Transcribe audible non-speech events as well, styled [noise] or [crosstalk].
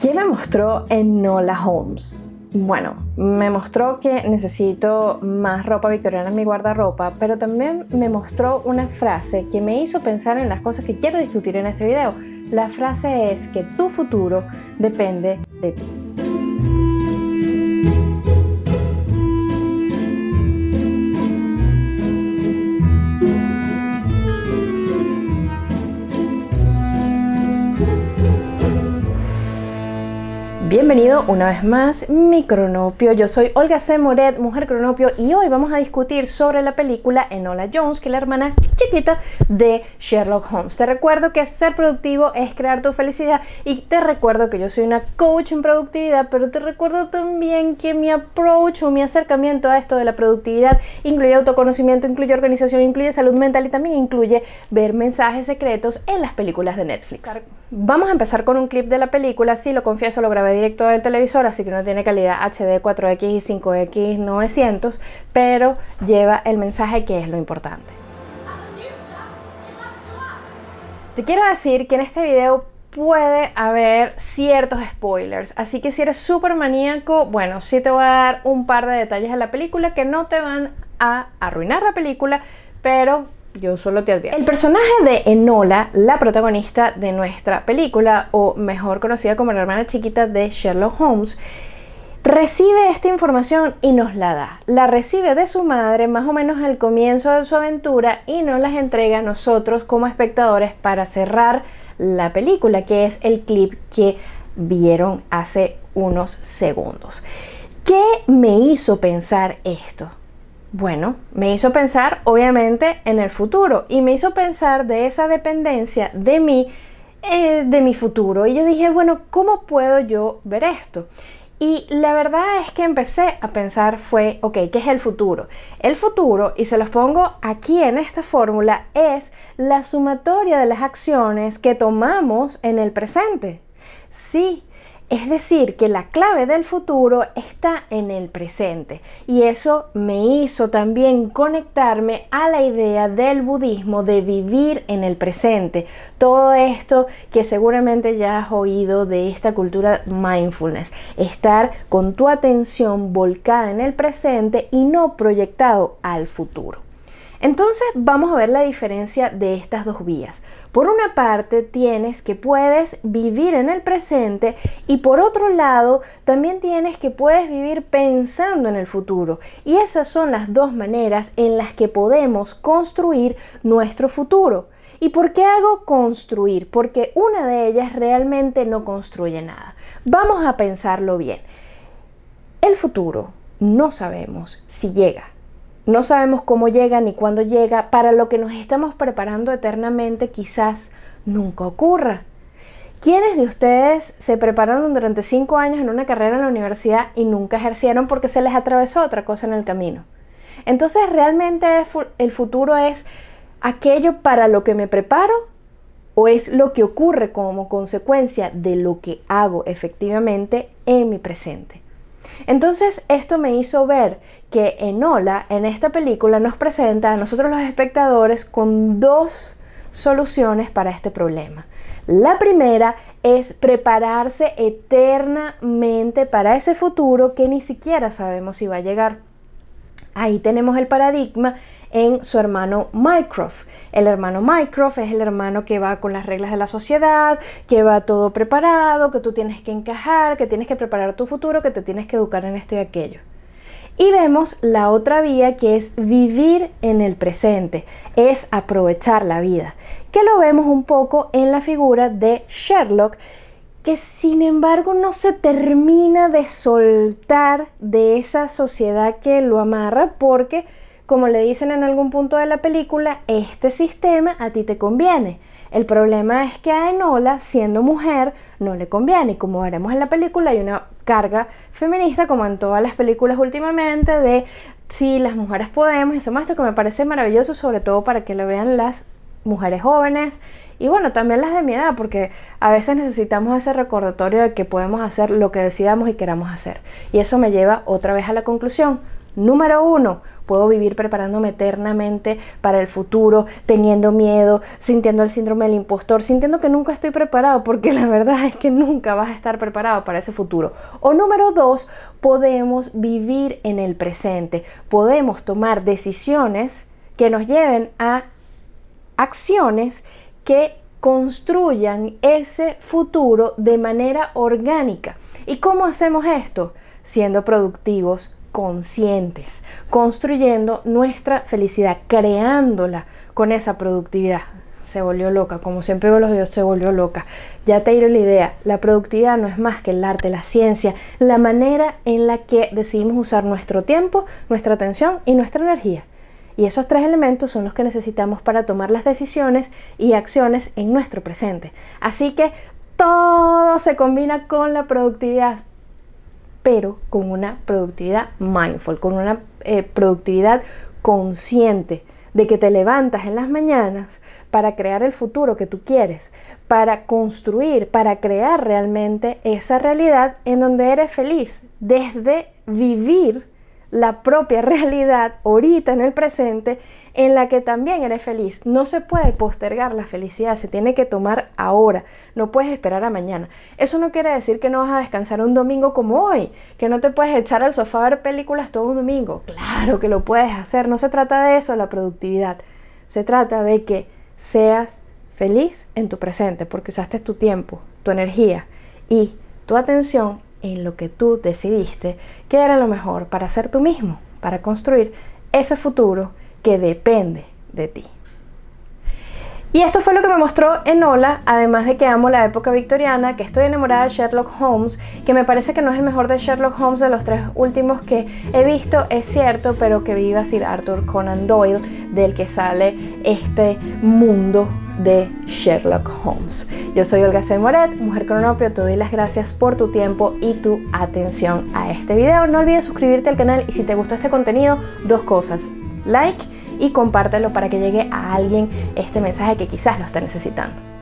¿Qué me mostró Enola Holmes? Bueno, me mostró que necesito más ropa victoriana en mi guardarropa, pero también me mostró una frase que me hizo pensar en las cosas que quiero discutir en este video. La frase es que tu futuro depende de ti. Bienvenido una vez más, mi cronopio. Yo soy Olga C. Moret, mujer cronopio, y hoy vamos a discutir sobre la película Enola Jones, que es la hermana chiquita de Sherlock Holmes. Te recuerdo que ser productivo es crear tu felicidad y te recuerdo que yo soy una coach en productividad, pero te recuerdo también que mi approach mi acercamiento a esto de la productividad incluye autoconocimiento, incluye organización, incluye salud mental y también incluye ver mensajes secretos en las películas de Netflix. Vamos a empezar con un clip de la película, sí lo confieso, lo grabé directo del televisor, así que no tiene calidad HD 4X y 5X 900, pero lleva el mensaje que es lo importante. Te quiero decir que en este video puede haber ciertos spoilers, así que si eres súper maníaco, bueno, sí te voy a dar un par de detalles de la película que no te van a arruinar la película, pero yo solo te advierto. El personaje de Enola, la protagonista de nuestra película, o mejor conocida como la hermana chiquita de Sherlock Holmes, recibe esta información y nos la da. La recibe de su madre más o menos al comienzo de su aventura y nos las entrega a nosotros como espectadores para cerrar la película, que es el clip que vieron hace unos segundos. ¿Qué me hizo pensar esto? Bueno, me hizo pensar obviamente en el futuro y me hizo pensar de esa dependencia de mí, eh, de mi futuro. Y yo dije, bueno, ¿cómo puedo yo ver esto? Y la verdad es que empecé a pensar fue, ok, ¿qué es el futuro? El futuro, y se los pongo aquí en esta fórmula, es la sumatoria de las acciones que tomamos en el presente. Sí, es decir, que la clave del futuro está en el presente y eso me hizo también conectarme a la idea del budismo de vivir en el presente. Todo esto que seguramente ya has oído de esta cultura mindfulness, estar con tu atención volcada en el presente y no proyectado al futuro. Entonces vamos a ver la diferencia de estas dos vías. Por una parte tienes que puedes vivir en el presente y por otro lado también tienes que puedes vivir pensando en el futuro. Y esas son las dos maneras en las que podemos construir nuestro futuro. ¿Y por qué hago construir? Porque una de ellas realmente no construye nada. Vamos a pensarlo bien. El futuro no sabemos si llega no sabemos cómo llega ni cuándo llega. Para lo que nos estamos preparando eternamente quizás nunca ocurra. ¿Quiénes de ustedes se prepararon durante cinco años en una carrera en la universidad y nunca ejercieron porque se les atravesó otra cosa en el camino? Entonces, ¿realmente el futuro es aquello para lo que me preparo o es lo que ocurre como consecuencia de lo que hago efectivamente en mi presente? Entonces esto me hizo ver que Enola en esta película nos presenta a nosotros los espectadores con dos soluciones para este problema. La primera es prepararse eternamente para ese futuro que ni siquiera sabemos si va a llegar. Ahí tenemos el paradigma en su hermano Mycroft. El hermano Mycroft es el hermano que va con las reglas de la sociedad, que va todo preparado, que tú tienes que encajar, que tienes que preparar tu futuro, que te tienes que educar en esto y aquello. Y vemos la otra vía que es vivir en el presente, es aprovechar la vida, que lo vemos un poco en la figura de Sherlock, que sin embargo no se termina de soltar de esa sociedad que lo amarra porque, como le dicen en algún punto de la película, este sistema a ti te conviene. El problema es que a Enola, siendo mujer, no le conviene. Y como veremos en la película, hay una carga feminista, como en todas las películas últimamente, de si las mujeres podemos, y eso esto que me parece maravilloso, sobre todo para que lo vean las mujeres jóvenes y bueno, también las de mi edad, porque a veces necesitamos ese recordatorio de que podemos hacer lo que decidamos y queramos hacer. Y eso me lleva otra vez a la conclusión, Número uno, puedo vivir preparándome eternamente para el futuro, teniendo miedo, sintiendo el síndrome del impostor, sintiendo que nunca estoy preparado, porque [laughs] la verdad es que nunca vas a estar preparado para ese futuro. O número dos, podemos vivir en el presente, podemos tomar decisiones que nos lleven a acciones que construyan ese futuro de manera orgánica. ¿Y cómo hacemos esto? Siendo productivos, conscientes, construyendo nuestra felicidad, creándola con esa productividad. Se volvió loca, como siempre veo los videos, se volvió loca. Ya te diré la idea, la productividad no es más que el arte, la ciencia, la manera en la que decidimos usar nuestro tiempo, nuestra atención y nuestra energía. Y esos tres elementos son los que necesitamos para tomar las decisiones y acciones en nuestro presente. Así que todo se combina con la productividad, pero con una productividad mindful, con una eh, productividad consciente de que te levantas en las mañanas para crear el futuro que tú quieres, para construir, para crear realmente esa realidad en donde eres feliz, desde vivir la propia [laughs] realidad ahorita en el presente en la que también eres feliz. No se puede postergar la felicidad, se tiene que tomar ahora, no puedes esperar a mañana. Eso no quiere decir que no vas a descansar un domingo como hoy, que no te puedes echar al sofá a ver películas todo un domingo. Claro que lo puedes hacer, no se trata de eso la productividad, se trata de que seas feliz en tu presente porque usaste tu tiempo, tu energía y tu atención en lo que tú decidiste que era lo mejor para ser tú mismo, para construir ese futuro que depende de ti. Y esto fue lo que me mostró Enola, además de que amo la época victoriana, que estoy enamorada de Sherlock Holmes, que me parece que no es el mejor de Sherlock Holmes de los tres últimos que he visto, es cierto, pero que viva Sir Arthur Conan Doyle, del que sale este mundo de Sherlock Holmes. Yo soy Olga C. Moret, Mujer Cronopio, te doy las gracias por tu tiempo y tu atención a este video. No olvides suscribirte al canal y si te gustó este contenido, dos cosas, like y compártelo para que llegue a alguien este mensaje que quizás lo esté necesitando.